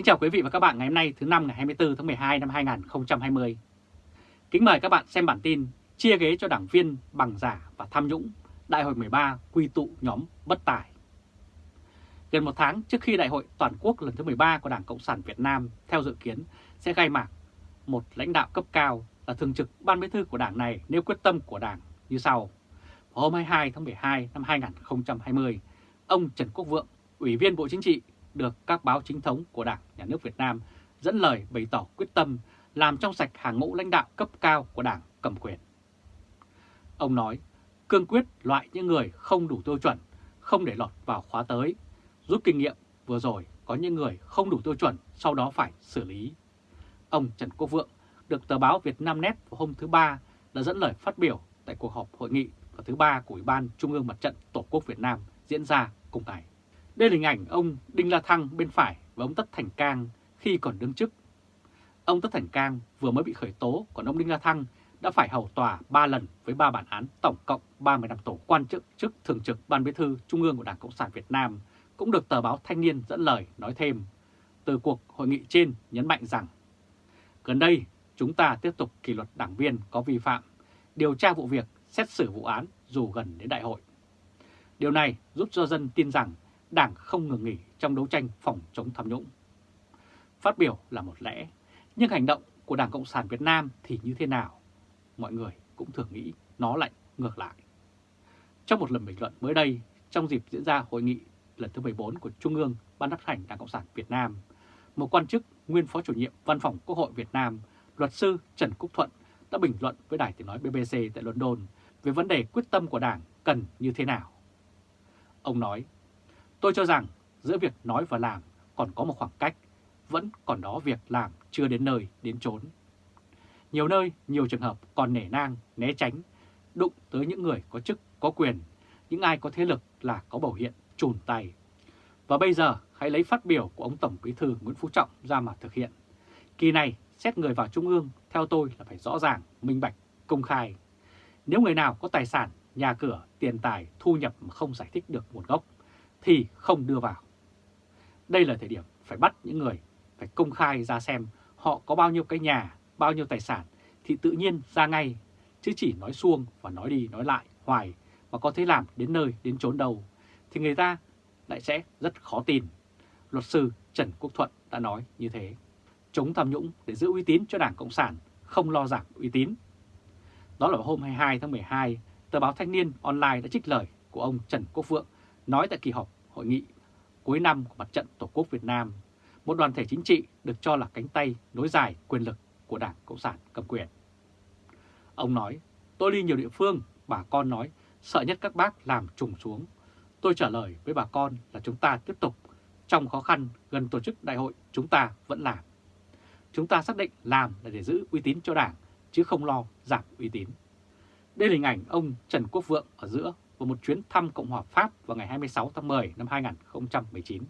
Kính chào quý vị và các bạn ngày hôm nay thứ năm ngày 24 tháng 12 năm 2020. Kính mời các bạn xem bản tin chia ghế cho đảng viên bằng giả và tham nhũng, Đại hội 13 quy tụ nhóm bất tài. Gần một tháng trước khi Đại hội toàn quốc lần thứ 13 của Đảng Cộng sản Việt Nam theo dự kiến sẽ khai mạc, một lãnh đạo cấp cao là thường trực ban bí thư của đảng này nêu quyết tâm của đảng như sau. Vào hôm 22 tháng 12 năm 2020, ông Trần Quốc Vượng, Ủy viên Bộ Chính trị, được các báo chính thống của Đảng, Nhà nước Việt Nam dẫn lời bày tỏ quyết tâm làm trong sạch hàng ngũ lãnh đạo cấp cao của Đảng cầm quyền. Ông nói, cương quyết loại những người không đủ tiêu chuẩn, không để lọt vào khóa tới, rút kinh nghiệm vừa rồi có những người không đủ tiêu chuẩn sau đó phải xử lý. Ông Trần Quốc Vượng được tờ báo Việt Nam Net vào hôm thứ Ba đã dẫn lời phát biểu tại cuộc họp hội nghị vào thứ Ba của Ủy ban Trung ương Mặt trận Tổ quốc Việt Nam diễn ra cùng ngày. Đây là hình ảnh ông Đinh La Thăng bên phải và ông Tất Thành Cang khi còn đương chức. Ông Tất Thành Cang vừa mới bị khởi tố, còn ông Đinh La Thăng đã phải hầu tòa 3 lần với 3 bản án tổng cộng 30 năm tù quan chức chức thường trực Ban Bí thư Trung ương của Đảng Cộng sản Việt Nam cũng được tờ báo Thanh niên dẫn lời nói thêm. Từ cuộc hội nghị trên nhấn mạnh rằng gần đây chúng ta tiếp tục kỷ luật đảng viên có vi phạm, điều tra vụ việc, xét xử vụ án dù gần đến đại hội. Điều này giúp cho dân tin rằng Đảng không ngừng nghỉ trong đấu tranh phòng chống tham nhũng. Phát biểu là một lẽ, nhưng hành động của Đảng Cộng sản Việt Nam thì như thế nào? Mọi người cũng thường nghĩ nó lại ngược lại. Trong một lần bình luận mới đây, trong dịp diễn ra hội nghị lần thứ 14 của Trung ương Ban chấp hành Đảng Cộng sản Việt Nam, một quan chức nguyên phó chủ nhiệm Văn phòng Quốc hội Việt Nam, luật sư Trần Quốc Thuận đã bình luận với đài tiếng nói BBC tại London về vấn đề quyết tâm của Đảng cần như thế nào. Ông nói, Tôi cho rằng giữa việc nói và làm còn có một khoảng cách, vẫn còn đó việc làm chưa đến nơi, đến chốn. Nhiều nơi, nhiều trường hợp còn nể nang, né tránh, đụng tới những người có chức, có quyền, những ai có thế lực là có biểu hiện trùn tay. Và bây giờ hãy lấy phát biểu của ông Tổng Bí thư Nguyễn Phú Trọng ra mà thực hiện. Kỳ này, xét người vào Trung ương, theo tôi là phải rõ ràng, minh bạch, công khai. Nếu người nào có tài sản, nhà cửa, tiền tài, thu nhập mà không giải thích được nguồn gốc, thì không đưa vào. Đây là thời điểm phải bắt những người phải công khai ra xem họ có bao nhiêu cái nhà, bao nhiêu tài sản thì tự nhiên ra ngay, chứ chỉ nói xuông và nói đi nói lại hoài mà có thể làm đến nơi đến chốn đâu thì người ta lại sẽ rất khó tin. Luật sư Trần Quốc Thuận đã nói như thế. Chống tham nhũng để giữ uy tín cho Đảng Cộng sản, không lo giảm uy tín. Đó là hôm 22 tháng 12, tờ báo Thanh niên Online đã trích lời của ông Trần Quốc Vượng nói tại kỳ họp hội nghị cuối năm của Mặt trận Tổ quốc Việt Nam, một đoàn thể chính trị được cho là cánh tay nối dài quyền lực của Đảng Cộng sản cầm quyền. Ông nói, tôi đi nhiều địa phương, bà con nói, sợ nhất các bác làm trùng xuống. Tôi trả lời với bà con là chúng ta tiếp tục, trong khó khăn gần tổ chức đại hội chúng ta vẫn làm. Chúng ta xác định làm là để giữ uy tín cho Đảng, chứ không lo giảm uy tín. Đây là hình ảnh ông Trần Quốc Vượng ở giữa và một chuyến thăm Cộng hòa Pháp vào ngày 26 tháng 10 năm 2019.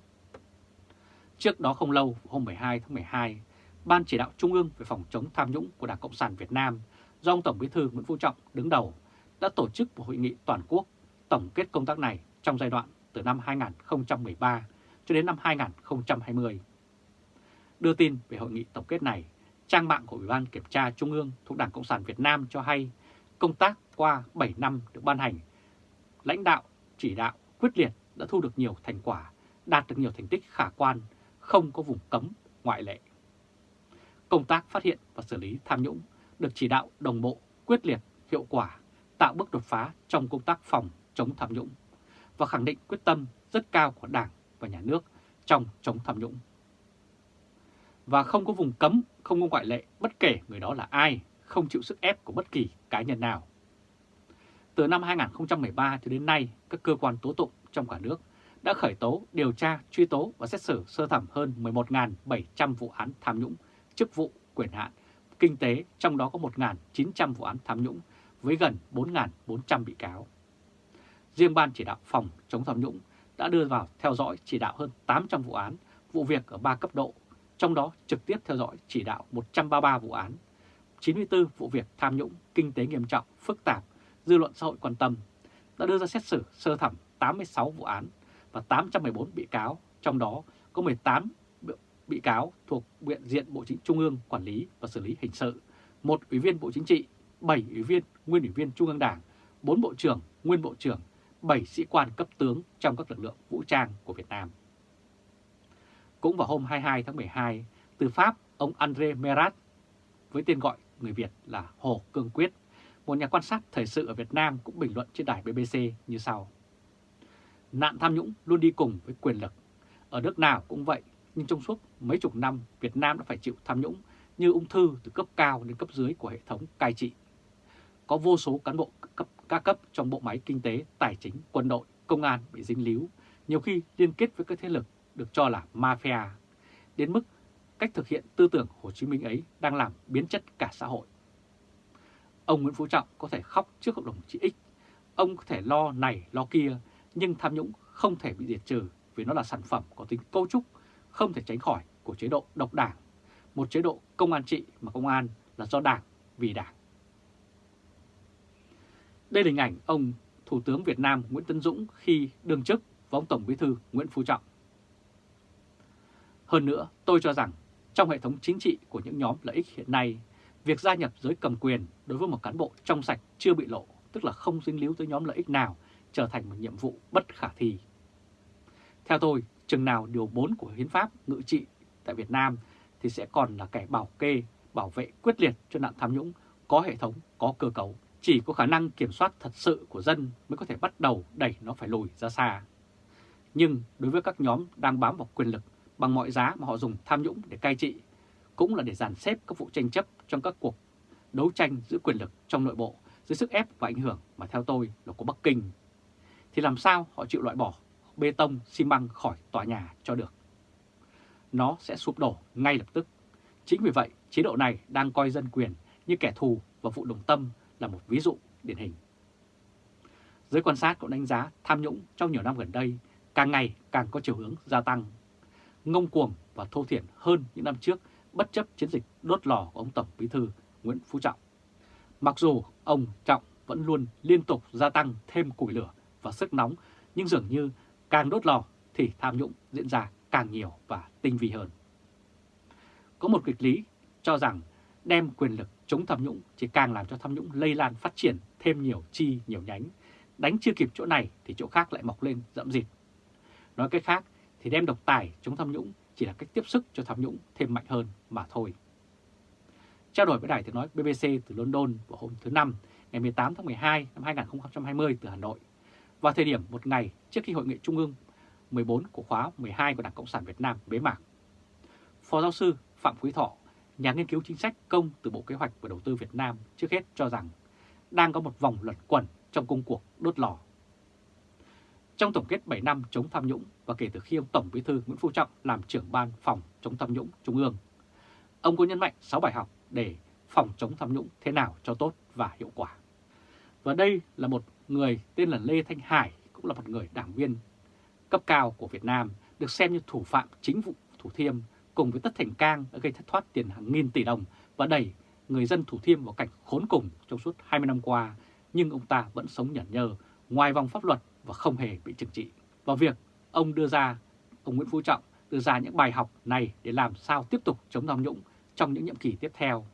Trước đó không lâu, hôm 12 tháng 12, Ban chỉ đạo Trung ương về phòng chống tham nhũng của Đảng Cộng sản Việt Nam do ông Tổng Bí thư Nguyễn Phú Trọng đứng đầu đã tổ chức một hội nghị toàn quốc tổng kết công tác này trong giai đoạn từ năm 2013 cho đến năm 2020. Đưa tin về hội nghị tổng kết này, trang mạng của Ủy ban Kiểm tra Trung ương thuộc Đảng Cộng sản Việt Nam cho hay công tác qua 7 năm được ban hành lãnh đạo, chỉ đạo quyết liệt đã thu được nhiều thành quả, đạt được nhiều thành tích khả quan, không có vùng cấm ngoại lệ. Công tác phát hiện và xử lý tham nhũng được chỉ đạo đồng bộ, quyết liệt, hiệu quả, tạo bước đột phá trong công tác phòng chống tham nhũng và khẳng định quyết tâm rất cao của Đảng và Nhà nước trong chống tham nhũng. Và không có vùng cấm, không có ngoại lệ bất kể người đó là ai, không chịu sức ép của bất kỳ cá nhân nào. Từ năm 2013 cho đến nay, các cơ quan tố tụng trong cả nước đã khởi tố, điều tra, truy tố và xét xử sơ thẩm hơn 11.700 vụ án tham nhũng, chức vụ, quyền hạn, kinh tế, trong đó có 1.900 vụ án tham nhũng với gần 4.400 bị cáo. Riêng Ban chỉ đạo phòng chống tham nhũng đã đưa vào theo dõi chỉ đạo hơn 800 vụ án, vụ việc ở 3 cấp độ, trong đó trực tiếp theo dõi chỉ đạo 133 vụ án, 94 vụ việc tham nhũng, kinh tế nghiêm trọng, phức tạp dư luận xã hội quan tâm, đã đưa ra xét xử sơ thẩm 86 vụ án và 814 bị cáo, trong đó có 18 bị cáo thuộc Viện diện Bộ Chính Trung ương quản lý và xử lý hình sự, một ủy viên Bộ Chính trị, 7 ủy viên, nguyên ủy viên Trung ương Đảng, 4 bộ trưởng, nguyên bộ trưởng, 7 sĩ quan cấp tướng trong các lực lượng vũ trang của Việt Nam. Cũng vào hôm 22 tháng 12, từ Pháp, ông André Merat, với tên gọi người Việt là Hồ Cương Quyết, một nhà quan sát thời sự ở Việt Nam cũng bình luận trên đài BBC như sau. Nạn tham nhũng luôn đi cùng với quyền lực. Ở nước nào cũng vậy, nhưng trong suốt mấy chục năm Việt Nam đã phải chịu tham nhũng như ung thư từ cấp cao đến cấp dưới của hệ thống cai trị. Có vô số cán bộ cấp các cấp trong bộ máy kinh tế, tài chính, quân đội, công an bị dính líu, nhiều khi liên kết với các thế lực được cho là mafia, đến mức cách thực hiện tư tưởng Hồ Chí Minh ấy đang làm biến chất cả xã hội. Ông Nguyễn Phú Trọng có thể khóc trước cộng đồng chị X, ông có thể lo này lo kia, nhưng tham nhũng không thể bị diệt trừ vì nó là sản phẩm có tính cấu trúc, không thể tránh khỏi của chế độ độc đảng, một chế độ công an trị mà công an là do đảng vì đảng. Đây là hình ảnh ông Thủ tướng Việt Nam Nguyễn Tấn Dũng khi đương chức và ông Tổng Bí thư Nguyễn Phú Trọng. Hơn nữa, tôi cho rằng trong hệ thống chính trị của những nhóm lợi ích hiện nay, việc gia nhập giới cầm quyền đối với một cán bộ trong sạch chưa bị lộ, tức là không dính líu tới nhóm lợi ích nào, trở thành một nhiệm vụ bất khả thi. Theo tôi, chừng nào điều 4 của Hiến pháp ngự trị tại Việt Nam thì sẽ còn là kẻ bảo kê, bảo vệ quyết liệt cho nạn tham nhũng, có hệ thống, có cơ cấu. Chỉ có khả năng kiểm soát thật sự của dân mới có thể bắt đầu đẩy nó phải lùi ra xa. Nhưng đối với các nhóm đang bám vào quyền lực bằng mọi giá mà họ dùng tham nhũng để cai trị, cũng là để dàn xếp các vụ tranh chấp trong các cuộc đấu tranh giữ quyền lực trong nội bộ dưới sức ép và ảnh hưởng mà theo tôi là của Bắc Kinh. Thì làm sao họ chịu loại bỏ bê tông, xi măng khỏi tòa nhà cho được? Nó sẽ sụp đổ ngay lập tức. Chính vì vậy, chế độ này đang coi dân quyền như kẻ thù và vụ đồng tâm là một ví dụ điển hình. Giới quan sát cũng đánh giá tham nhũng trong nhiều năm gần đây càng ngày càng có chiều hướng gia tăng, ngông cuồng và thô thiển hơn những năm trước bất chấp chiến dịch đốt lò của ông Tổng Bí thư Nguyễn Phú Trọng. Mặc dù ông Trọng vẫn luôn liên tục gia tăng thêm củi lửa và sức nóng, nhưng dường như càng đốt lò thì tham nhũng diễn ra càng nhiều và tinh vi hơn. Có một kịch lý cho rằng đem quyền lực chống tham nhũng chỉ càng làm cho tham nhũng lây lan phát triển thêm nhiều chi nhiều nhánh. Đánh chưa kịp chỗ này thì chỗ khác lại mọc lên rậm rịt. Nói cách khác thì đem độc tài chống tham nhũng chỉ là cách tiếp sức cho tham nhũng thêm mạnh hơn mà thôi. Trao đổi với đài tiếng nói BBC từ London vào hôm thứ Năm, ngày 18 tháng 12 năm 2020 từ Hà Nội, vào thời điểm một ngày trước khi Hội nghị Trung ương 14 của khóa 12 của Đảng Cộng sản Việt Nam bế mạc. Phó giáo sư Phạm Quý Thọ, nhà nghiên cứu chính sách công từ Bộ Kế hoạch và Đầu tư Việt Nam trước hết cho rằng đang có một vòng luẩn quẩn trong công cuộc đốt lò. Trong tổng kết 7 năm chống tham nhũng và kể từ khi ông Tổng Bí thư Nguyễn Phú Trọng làm trưởng ban phòng chống tham nhũng Trung ương, ông có nhấn mạnh 6 bài học để phòng chống tham nhũng thế nào cho tốt và hiệu quả. Và đây là một người tên là Lê Thanh Hải, cũng là một người đảng viên cấp cao của Việt Nam, được xem như thủ phạm chính vụ Thủ Thiêm cùng với Tất Thành Cang đã gây thất thoát tiền hàng nghìn tỷ đồng và đẩy người dân Thủ Thiêm vào cảnh khốn cùng trong suốt 20 năm qua, nhưng ông ta vẫn sống nhẫn nhơ ngoài vòng pháp luật và không hề bị trừng trị. Vào việc ông đưa ra, ông Nguyễn Phú Trọng đưa ra những bài học này để làm sao tiếp tục chống tham nhũng trong những nhiệm kỳ tiếp theo.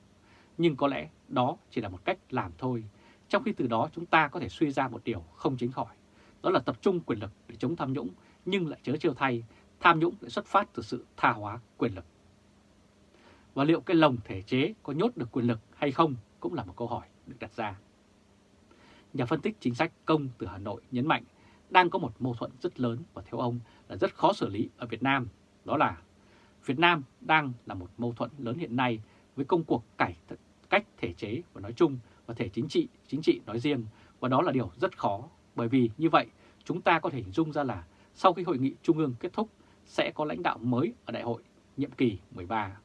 Nhưng có lẽ đó chỉ là một cách làm thôi, trong khi từ đó chúng ta có thể suy ra một điều không chính khỏi. Đó là tập trung quyền lực để chống tham nhũng, nhưng lại chớ chiêu thay, tham nhũng lại xuất phát từ sự tha hóa quyền lực. Và liệu cái lồng thể chế có nhốt được quyền lực hay không cũng là một câu hỏi được đặt ra. Nhà phân tích chính sách công từ Hà Nội nhấn mạnh đang có một mâu thuẫn rất lớn và theo ông là rất khó xử lý ở Việt Nam. Đó là Việt Nam đang là một mâu thuẫn lớn hiện nay với công cuộc cải cách thể chế và nói chung và thể chính trị, chính trị nói riêng và đó là điều rất khó bởi vì như vậy chúng ta có thể hình dung ra là sau khi hội nghị trung ương kết thúc sẽ có lãnh đạo mới ở đại hội nhiệm kỳ 13.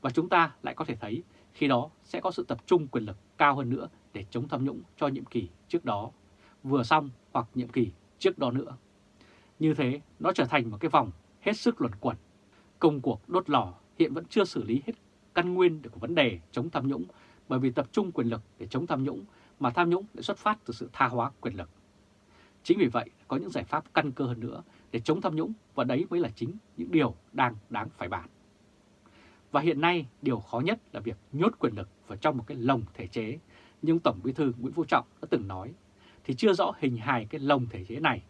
Và chúng ta lại có thể thấy khi đó sẽ có sự tập trung quyền lực cao hơn nữa để chống tham nhũng cho nhiệm kỳ trước đó, vừa xong hoặc nhiệm kỳ trước đó nữa. Như thế, nó trở thành một cái vòng hết sức luẩn quẩn. Công cuộc đốt lò hiện vẫn chưa xử lý hết căn nguyên được vấn đề chống tham nhũng bởi vì tập trung quyền lực để chống tham nhũng mà tham nhũng lại xuất phát từ sự tha hóa quyền lực. Chính vì vậy, có những giải pháp căn cơ hơn nữa để chống tham nhũng và đấy mới là chính những điều đang đáng phải bàn. Và hiện nay điều khó nhất là việc nhốt quyền lực vào trong một cái lồng thể chế, nhưng Tổng Bí thư Nguyễn Phú Trọng đã từng nói, thì chưa rõ hình hài cái lồng thể chế này,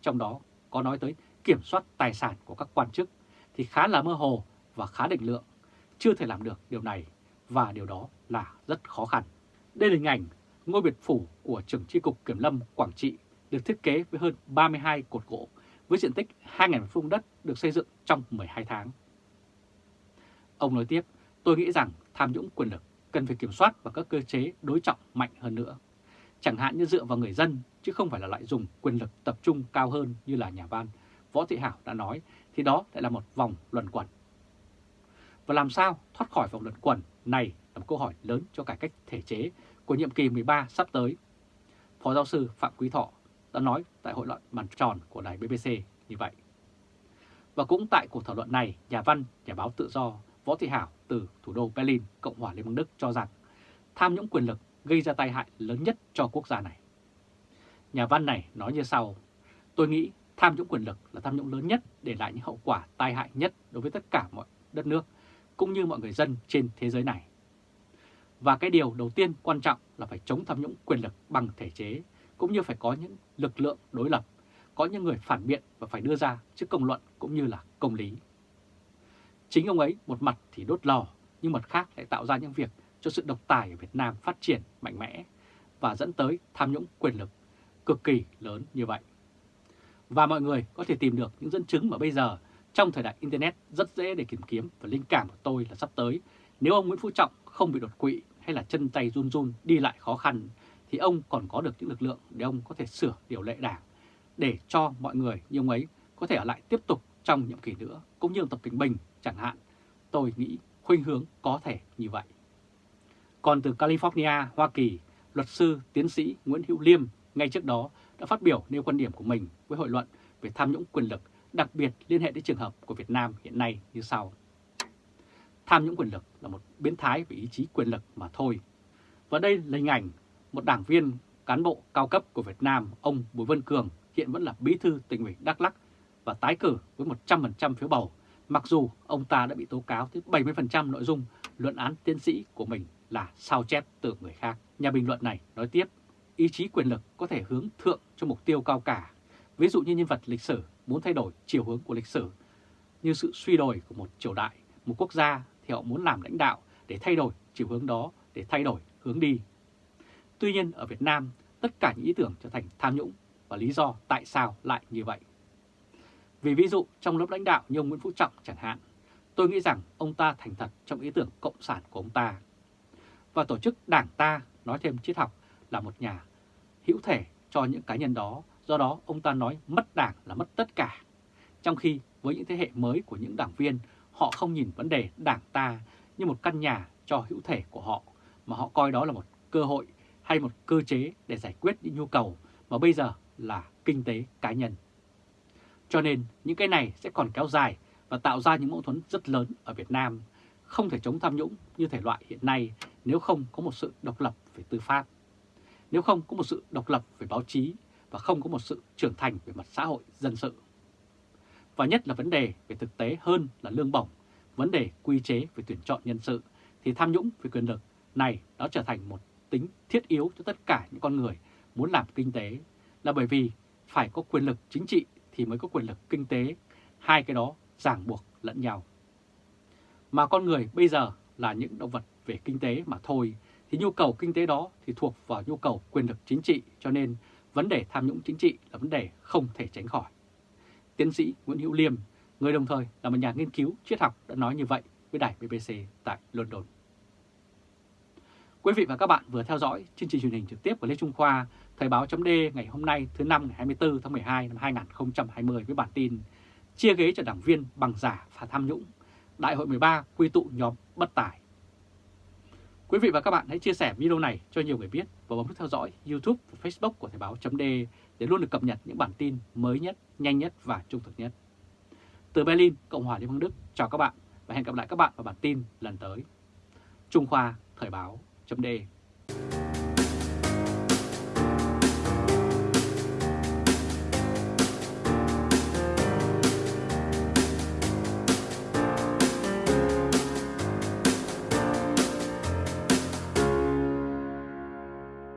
trong đó có nói tới kiểm soát tài sản của các quan chức thì khá là mơ hồ và khá định lượng, chưa thể làm được điều này và điều đó là rất khó khăn. Đây là hình ảnh ngôi biệt phủ của trưởng tri cục Kiểm lâm Quảng Trị được thiết kế với hơn 32 cột gỗ với diện tích 2.000 phương đất được xây dựng trong 12 tháng. Ông nói tiếp, tôi nghĩ rằng tham nhũng quyền lực cần phải kiểm soát và các cơ chế đối trọng mạnh hơn nữa. Chẳng hạn như dựa vào người dân chứ không phải là loại dùng quyền lực tập trung cao hơn như là nhà văn Võ Thị Hảo đã nói thì đó lại là một vòng luẩn quẩn. Và làm sao thoát khỏi vòng luẩn quẩn này là một câu hỏi lớn cho cải cách thể chế của nhiệm kỳ 13 sắp tới. Phó giáo sư Phạm Quý Thọ đã nói tại hội luận bàn tròn của đài BBC như vậy. Và cũng tại cuộc thảo luận này, nhà văn, nhà báo tự do Võ Thị Hảo từ thủ đô Berlin, Cộng hòa Liên bang Đức cho rằng tham nhũng quyền lực gây ra tai hại lớn nhất cho quốc gia này. Nhà văn này nói như sau, tôi nghĩ tham nhũng quyền lực là tham nhũng lớn nhất để lại những hậu quả tai hại nhất đối với tất cả mọi đất nước, cũng như mọi người dân trên thế giới này. Và cái điều đầu tiên quan trọng là phải chống tham nhũng quyền lực bằng thể chế, cũng như phải có những lực lượng đối lập, có những người phản biện và phải đưa ra trước công luận cũng như là công lý. Chính ông ấy một mặt thì đốt lò, nhưng mặt khác lại tạo ra những việc cho sự độc tài ở Việt Nam phát triển mạnh mẽ và dẫn tới tham nhũng quyền lực cực kỳ lớn như vậy. Và mọi người có thể tìm được những dẫn chứng mà bây giờ trong thời đại Internet rất dễ để tìm kiếm và linh cảm của tôi là sắp tới nếu ông Nguyễn Phú Trọng không bị đột quỵ hay là chân tay run run đi lại khó khăn, thì ông còn có được những lực lượng để ông có thể sửa điều lệ đảng để cho mọi người như ông ấy có thể ở lại tiếp tục trong nhiệm kỳ nữa, cũng như Tập Kinh Bình chẳng hạn. Tôi nghĩ khuynh hướng có thể như vậy. Còn từ California, Hoa Kỳ, luật sư tiến sĩ Nguyễn Hữu Liêm ngay trước đó đã phát biểu nêu quan điểm của mình với hội luận về tham nhũng quyền lực, đặc biệt liên hệ đến trường hợp của Việt Nam hiện nay như sau. Tham nhũng quyền lực là một biến thái về ý chí quyền lực mà thôi. Và đây là hình ảnh một đảng viên cán bộ cao cấp của Việt Nam, ông Bùi Vân Cường hiện vẫn là bí thư tỉnh ủy Đắk Lắk và tái cử với 100% phiếu bầu, mặc dù ông ta đã bị tố cáo tới 70% nội dung luận án tiến sĩ của mình là sao chép từ người khác. Nhà bình luận này nói tiếp, ý chí quyền lực có thể hướng thượng cho mục tiêu cao cả, ví dụ như nhân vật lịch sử muốn thay đổi chiều hướng của lịch sử, như sự suy đồi của một triều đại, một quốc gia thì họ muốn làm lãnh đạo để thay đổi chiều hướng đó, để thay đổi hướng đi. Tuy nhiên ở Việt Nam, tất cả những ý tưởng trở thành tham nhũng và lý do tại sao lại như vậy. Vì ví dụ trong lớp lãnh đạo như ông Nguyễn Phú Trọng chẳng hạn, tôi nghĩ rằng ông ta thành thật trong ý tưởng cộng sản của ông ta. Và tổ chức đảng ta, nói thêm triết học, là một nhà hữu thể cho những cá nhân đó, do đó ông ta nói mất đảng là mất tất cả. Trong khi với những thế hệ mới của những đảng viên, họ không nhìn vấn đề đảng ta như một căn nhà cho hữu thể của họ, mà họ coi đó là một cơ hội hay một cơ chế để giải quyết những nhu cầu mà bây giờ là kinh tế cá nhân. Cho nên những cái này sẽ còn kéo dài và tạo ra những mâu thuẫn rất lớn ở Việt Nam, không thể chống tham nhũng như thể loại hiện nay nếu không có một sự độc lập về tư pháp, nếu không có một sự độc lập về báo chí và không có một sự trưởng thành về mặt xã hội dân sự. Và nhất là vấn đề về thực tế hơn là lương bổng, vấn đề quy chế về tuyển chọn nhân sự thì tham nhũng về quyền lực này nó trở thành một tính thiết yếu cho tất cả những con người muốn làm kinh tế là bởi vì phải có quyền lực chính trị thì mới có quyền lực kinh tế, hai cái đó ràng buộc lẫn nhau. Mà con người bây giờ là những động vật về kinh tế mà thôi, thì nhu cầu kinh tế đó thì thuộc vào nhu cầu quyền lực chính trị, cho nên vấn đề tham nhũng chính trị là vấn đề không thể tránh khỏi. Tiến sĩ Nguyễn Hữu Liêm, người đồng thời là một nhà nghiên cứu triết học đã nói như vậy với đài BBC tại London. Quý vị và các bạn vừa theo dõi chương trình truyền hình trực tiếp của Lê Trung Khoa, Thời báo chấm ngày hôm nay thứ năm ngày 24 tháng 12 năm 2020 với bản tin Chia ghế cho đảng viên bằng giả và tham nhũng, Đại hội 13 quy tụ nhóm bất tài. Quý vị và các bạn hãy chia sẻ video này cho nhiều người biết và bấm nút theo dõi YouTube và Facebook của Thời báo .d để luôn được cập nhật những bản tin mới nhất, nhanh nhất và trung thực nhất. Từ Berlin, Cộng hòa Liên bang Đức, chào các bạn và hẹn gặp lại các bạn vào bản tin lần tới. Trung Khoa Thời báo chấm